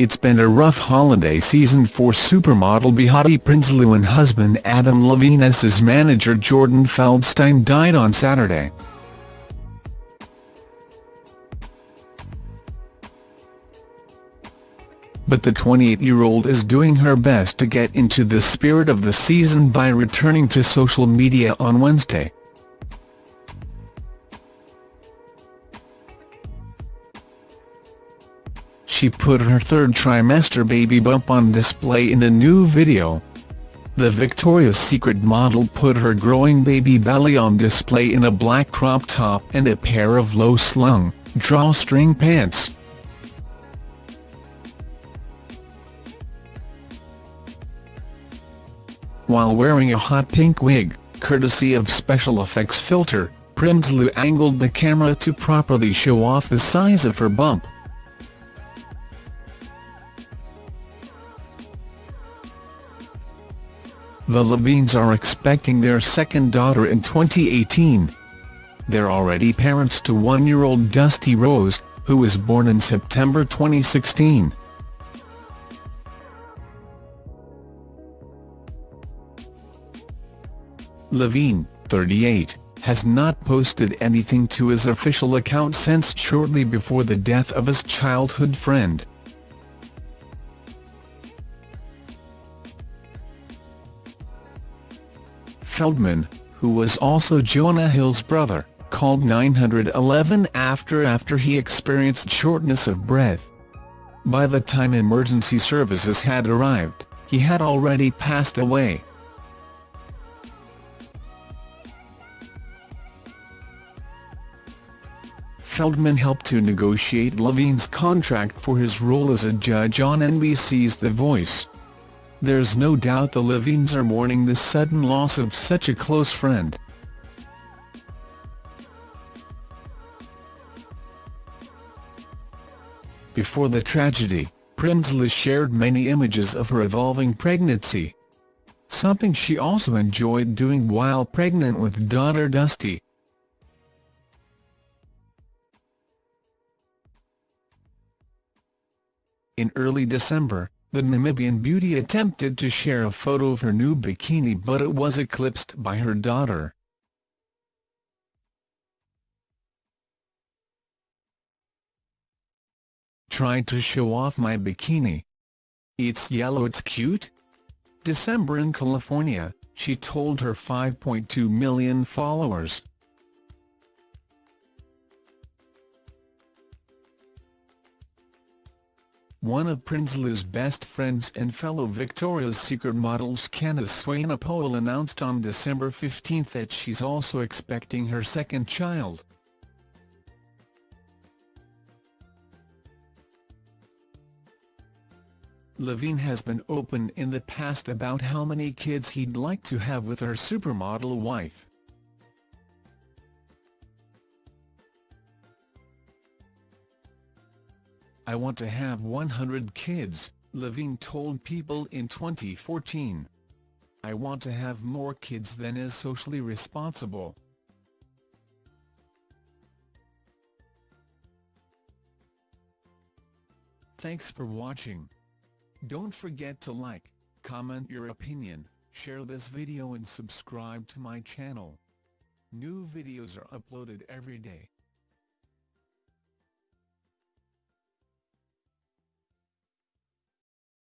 It's been a rough holiday season for supermodel Behati Prinsloo and husband Adam Levine as his manager Jordan Feldstein died on Saturday. But the 28-year-old is doing her best to get into the spirit of the season by returning to social media on Wednesday. She put her third trimester baby bump on display in a new video. The Victoria's Secret model put her growing baby belly on display in a black crop top and a pair of low-slung, drawstring pants. While wearing a hot pink wig, courtesy of Special Effects Filter, Prinsloo angled the camera to properly show off the size of her bump. The Levines are expecting their second daughter in 2018. They're already parents to one-year-old Dusty Rose, who was born in September 2016. Levine, 38, has not posted anything to his official account since shortly before the death of his childhood friend. Feldman, who was also Jonah Hill's brother, called 911 after after he experienced shortness of breath. By the time emergency services had arrived, he had already passed away. Feldman helped to negotiate Levine's contract for his role as a judge on NBC's The Voice. There's no doubt the Levines are mourning the sudden loss of such a close friend. Before the tragedy, Prinsloo shared many images of her evolving pregnancy. Something she also enjoyed doing while pregnant with daughter Dusty. In early December, the Namibian beauty attempted to share a photo of her new bikini but it was eclipsed by her daughter. Tried to show off my bikini. It's yellow it's cute? December in California, she told her 5.2 million followers. One of Prinsloo's best friends and fellow Victoria's Secret models Candice Swanepoel announced on December 15 that she's also expecting her second child. Levine has been open in the past about how many kids he'd like to have with her supermodel wife. I want to have 100 kids, Levine told People in 2014. I want to have more kids than is socially responsible. Thanks for watching. Don't forget to like, comment your opinion, share this video and subscribe to my channel. New videos are uploaded every day.